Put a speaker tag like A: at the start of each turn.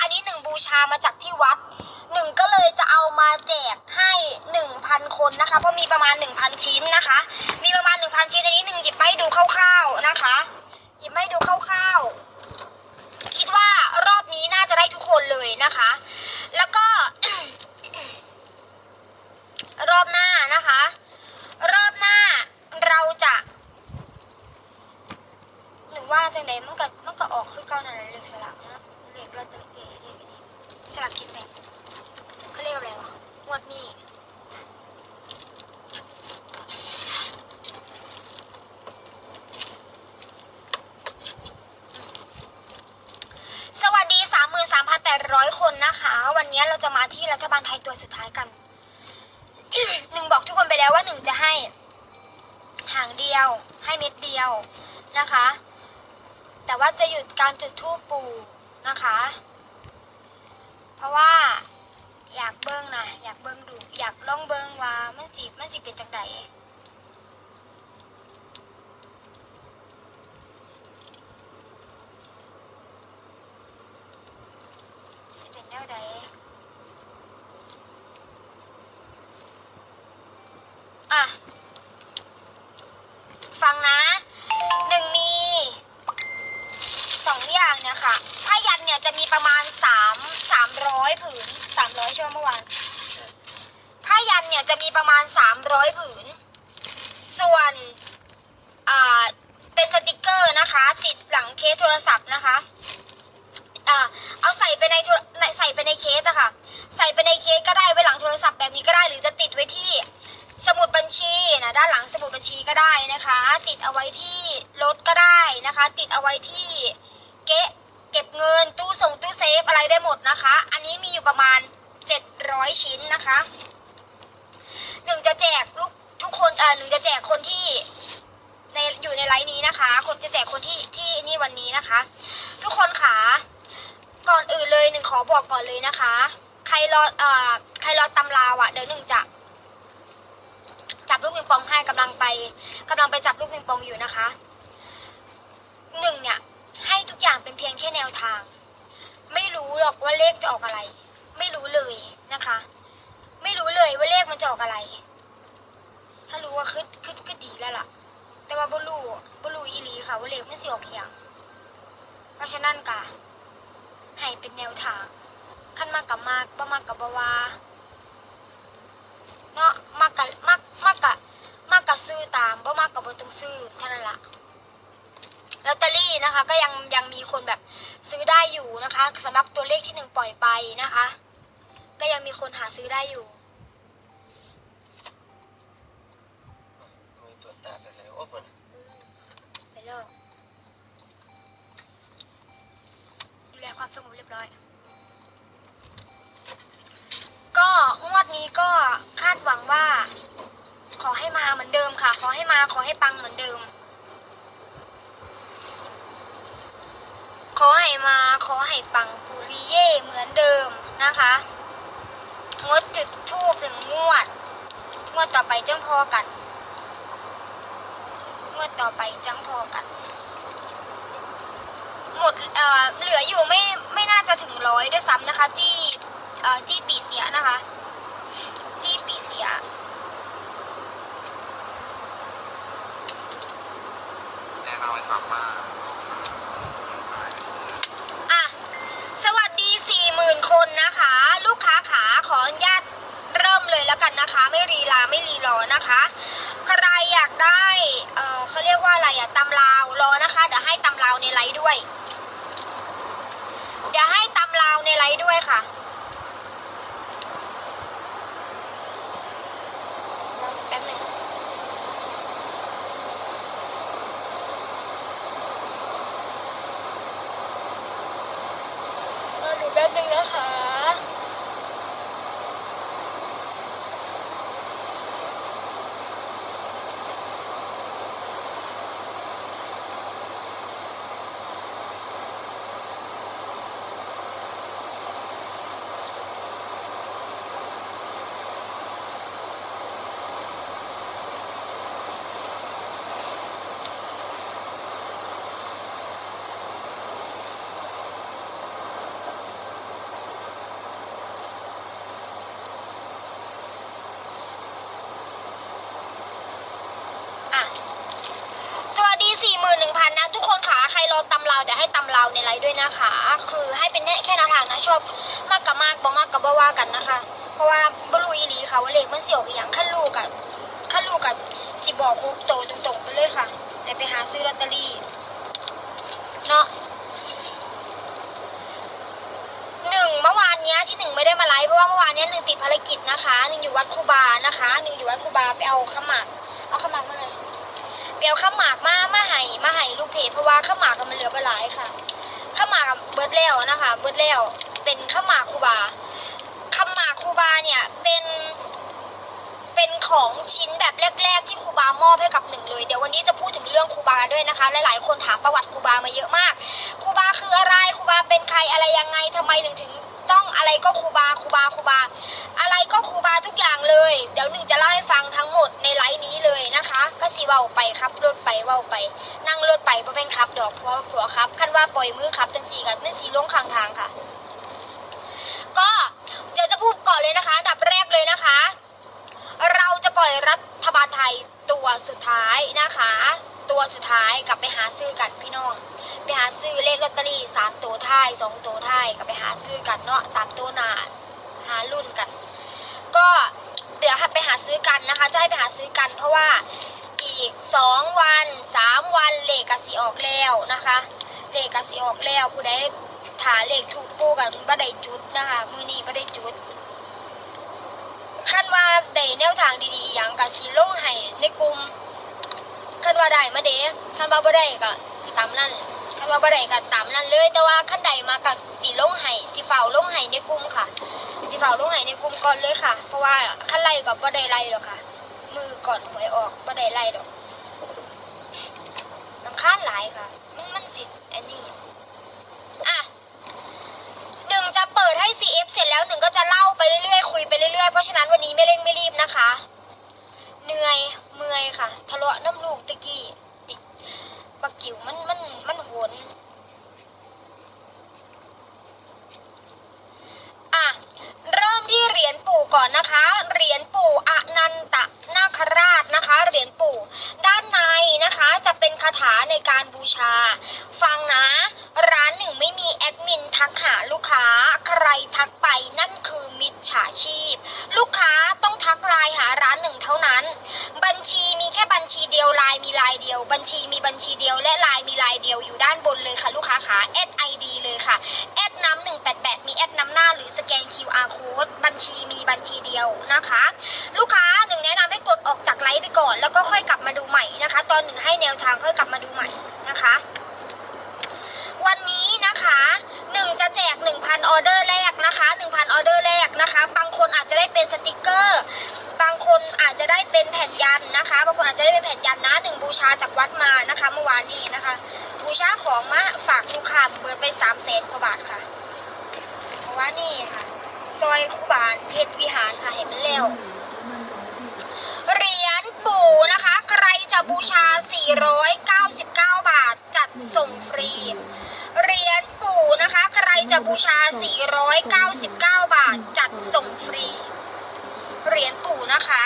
A: อันนี้หนึ่งบูชามาจากที่วัดหนึ่งก็เลยจะเอามาแจกให้หนึ่งพันคนนะคะ เพราะมีประมาณหนึ่งพันชิ้นนะคะ มีประมาณหนึ่งพันชิ้นอันนี้หนึ่งหยิบมาให้ดูคร่าวๆนะคะ หยิบมาให้ดูคร่าวๆ คิดว่ารอบนี้น่าจะได้ทุกคนเลยนะคะ แล้วก็ รอบหน้านะคะ รอบหน้าเราจะหรือว่าจังไดมันก็มันก็ออกคือเก่านั่นแหละเลขสลักนะ เลขลอตเตอรี่เอ้ยเลขนี้สลักกินแบ่งเขาเรียกอะไรวะงวดนี้สวัสดี 33,800 คนนะคะ วันนี้เราจะมาที่รัฐบาลไทยตัวสุดท้ายกัน หนึ่งบอกทุกคนไปแล้วว่าหนึ่งจะให้ หางเดียว ให้เม็ดเดียวนะคะ แต่ว่าจะหยุดการจุดทูปปู นะคะ เพราะว่าอยากเบิ้งนะอยากเบิ้งดู อยากลองเบิ้งว่ามันสิมันสิเป็นจังไดสิเป็นแนวใดอะ ฟังนะหนึ่งมี สองอย่างเนี่ยค่ะผ้ายันเนี่ยจะมีประมาณสามสามร้อยผืนสามร้อยช่วงเมื่อวานผ้ายันเนี่ยจะมีประมา ณสามร้อยผืน ส่วนเป็นสติกเกอร์นะคะ ติดหลังเคสโทรศัพท์นะคะเอาใส่ไปในใส่ไปในเคสอะค่ะ ใส่ไปในเคสก็ได้ไว้หลังโทรศัพท์แบบนี้ก็ได้ หรือจะติดไว้ที่สมุดบัญชีนะด้านหลังสมุดบัญชีก็ได้นะคะ ติดเอาไว้ที่รถก็ได้นะคะ ติดเอาไว้ที่เก๊ะเก็บเงินตู้ส่งตู้เซฟอะไรได้หมดนะคะ อันนี้มีอยู่ประมาณ 700 ชิ้นนะคะ หนึ่งจะแจกลูกทุกคนเอ่อหนึ่งจะแจกคนที่ในอยู่ในไลน์นี้นะคะ คนจะแจกคนที่ที่นี่วันนี้นะคะ ทุกคนขาก่อนอื่นเลยหนึ่งขอบอกก่อนเลยนะคะ ใครรอเอ่อใครรอตำราวอะ่ะเดี๋ยวหนึ่งจะจับลูกปิงปองให้กำลังไปกำลังไปจับลูกปิงปองอยู่นะคะหนึ่งเนี่ยให้ทุกอย่างเป็นเพียงแค่แนวทาง ไม่รู้หรอกว่าเลขจะออกอะไร ไม่รู้เลยนะคะ ไม่รู้เลยว่าเลขมันจะออกอะไร ถ้ารู้ว่าคือคือคือดีแล้วล่ะ แต่ว่าบลูบลูอีหลีค่ะว่าเลขไม่สิออกอย่างเพราะฉะนั้นกะให้เป็นแนวทางขั้นมากกับมากบ่มากกับบวาเนาะมากกะมากมากกะมากกะซื้อตามบ่มากกะบ่ต้องซื้อเท่านั้นละลอตเตอรี่นะคะ ก็ยังยังมีคนแบบซื้อได้อยู่นะคะสำหรับตัวเลขที่หนึ่งปล่อยไปนะคะ ก็ยังมีคนหาซื้อได้อยู่
B: มีตัวตาไปเลยโอ้คน
A: อืมไปเลิกดูแลความสงบเรียบร้อย ก็งวดนี้ก็คาดหวังว่า ขอให้มาเหมือนเดิมค่ะ ขอให้มาขอให้ปังเหมือนเดิม ขอให้มาขอให้ปังปุริเย่เหมือนเดิมนะคะ งดจุดทูบถึงงวด งวดต่อไปจ้งพอกัน งวดต่อไปจังพอกัน หมดเอ่อเหลืออยู่ไม่ไม่น่าจะถึงร้อยด้วยซ้ำนะคะ จี้เอ่อจี้ปีเสียนะคะ จี้ปีเสีย
B: แนะนำให้ฟังว่า
A: อะ สวัสดีสี่หมื่นคนนะคะ ลูกค้าขาขออนุญาตเริ่มเลยแล้วกันนะคะ ไม่รีลาไม่รีรอนะคะ ใครอยากได้เออเขาเรียกว่าอะไรอะตำลาวรอนะคะเดี๋ยวให้ตำลาวในไลฟ์ด้วย เดี๋ยวให้ตำลาวในไลฟ์ด้วยค่ะ สวัสดี 41,000 นะ ทุกคนค่ะใครรอตำเราเดี๋ยวให้ตำเราในไลฟ์ด้วยนะคะ คือให้เป็นแค่แนวทางนะชอบมากกับมากบ่มากกับบ่ว่ากันนะคะ เพราะว่าบรูอีหลีค่ะว่าเลขมันเสี่ยวอีหยังขั้นลูกอะขั้นลูกอะสิบอกคุกโตตรงๆไปเลยค่ะ แต่ไปหาซื้อลอตเตอรี่เนาะหนึ่งเมื่อวานเนี้ยที่หนึ่งไม่ได้มาไลฟ์เพราะว่าเมื่อวานเนี้ยหนึ่งติดภารกิจนะคะหนึ่งอยู่วัดคูบานะคะหนึ่งอยู่วัดคูบาไปเอาขมากเอาขมากมา เลยเปียวข้าวหมากมามาให้มาให้ลูกเพจเพราะว่าข้าวหมากมันเหลือไปหลายค่ะข้าวหมากเบิร์ดแล้วนะคะ เบิร์ดแล้วเป็นข้าวหมากคูบาข้าวหมากคูบาเนี่ยเป็นเป็นของชิ้นแบบแรก ๆ ที่ครูบามอบให้กับหนึ่งเลย เดี๋ยววันนี้จะพูดถึงเรื่องครูบาด้วยนะคะ หลายๆคนถามประวัติครูบามาเยอะมากครูบาคืออะไรครูบาเป็นใครอะไรยังไงทำไมถึงถึง อะไรก็ครูบาครูบาครูบา อะไรก็ครูบาทุกอย่างเลย เดี๋ยวหนึ่งจะเล่าให้ฟังทั้งหมดในไลฟ์นี้เลยนะคะ ก็สีเว้าไปครับรถไปเว้าไป นั่งรถไปเพระเป็นครับ ดอกเพราะผัวครับขันว่าปล่อยมือครับจังสีกันไม่สีลงข้างทางค่ะ ก็เดี๋ยวจะพูดก่อนเลยนะคะดับแรกเลยนะคะ เราจะปล่อยรัฐบาลไทยตัวสุดท้ายนะคะ ตัวสุดท้ายกลับไปหาซื้อกันพี่น้อง ไปหาซื้อเลขลอตเตอรี่สามตัวท้ายสองตัวท้ายกลับไปหาซื้อกันเนาะสามตัวหนาหารุ่นกัน ก็เดี๋ยวไปหาซื้อกันนะคะจะให้ไปหาซื้อกัน เพราะว่าอีกสองวันสามวันเลขกสีออกแล้วนะคะเลขกสีออกแล้วผู้ใดถาเลขถูกปูกันบ่ได้จุดนะคะมือนี้บ่ได้จุดคันว่าได้แนวทางดีๆอย่างกับสีลงให้ในกลุ่มคันว่าได้มาเด้คันว่าบ่ได้ก็ตามนั้น คันว่าบ่ได้ก็ตามนั้นเลย แต่ว่าคันใดมากับสีลงให้สีฝ่าลงให้ในกลุ่มค่ะสีฝ่าลงให้ในกลุ่มก่อนเลยค่ะ เพราะว่าคันไล่ก็บ่ได้ไล่หรอกค่ะ มือก่อนหวยออกบ่ได้ไล่ดอกลำคาญหลายค่ะ มันมันสิอันนี้อะหนึ่งจะเปิดให้ CF เสร็จแล้วหนึ่งก็จะเล่าไปเรื่อยๆคุยไปเรื่อยๆเพราะฉะนั้นวันนี้ไม่เร่งไม่รีบนะคะ เหนื่อยเมื่อยค่ะทะเลาะน้ำลูกตะกี้ บักกิวมันมันมันโหนอะเริ่มที่เหรียญปู่ก่อนนะคะ เหรียญปู่อนันตนาคราชนะคะ เหรียญปู่ ด้านในนะคะจะเป็นคาถาในการบูชา ฟังนะ ร้านหนึ่งไม่มีแอดมินทักหาลูกค้า ใครทักไปนั่นคือมิจฉาชีพ ลูกค้าต้องทักไลน์หาร้านหนึ่งเท่านั้น บัญชีเดียวไลน์มีไลน์เดียว บัญชีมีบัญชีเดียว และไลน์มีไลน์เดียวอยู่ด้านบนเลยค่ะ ลูกค้าขา add ID เลยค่ะแอดน้ำหนึ่งแปดแปดมีแอดน้ำหน้าหรือสแกน QR code บัญชีมีบัญชีเดียวนะคะ ลูกค้าหนึ่งแนะนำให้กดออกจากไลฟ์ไปก่อน แล้วก็ค่อยกลับมาดูใหม่นะคะ ตอนหนึ่งให้แนวทางค่อยกลับมาดูใหม่นะคะ วันนี้นะคะหนึ่งจะแจก1,000ออเดอร์แรกนะคะ1,000ออเดอร์แรกนะคะ บางคนอาจจะได้เป็นสติกเกอร์ บางคนอาจจะ ได้เป็นแผ่นยันต์นะคะบางคนอาจจะได้เป็นแผ่นยันต์นะหนึ่งบูชาจากวัดมานะคะเมื่อวานนี้นะคะ บูชาของมาฝากลูกค้าเบิดไป3 0 0แสนกว่าบาทค่ะเพราะว่านี่ค่ะซอยคูบานเพชรวิหารค่ะเห็นมันแล้วเหรียญปู่นะคะ ใครจะบูชา 499 บาทจัดส่งฟรีเหรียญปู่นะคะ ใครจะบูชา 499 บาทจัดส่งฟรีเหรียญปู่นะคะ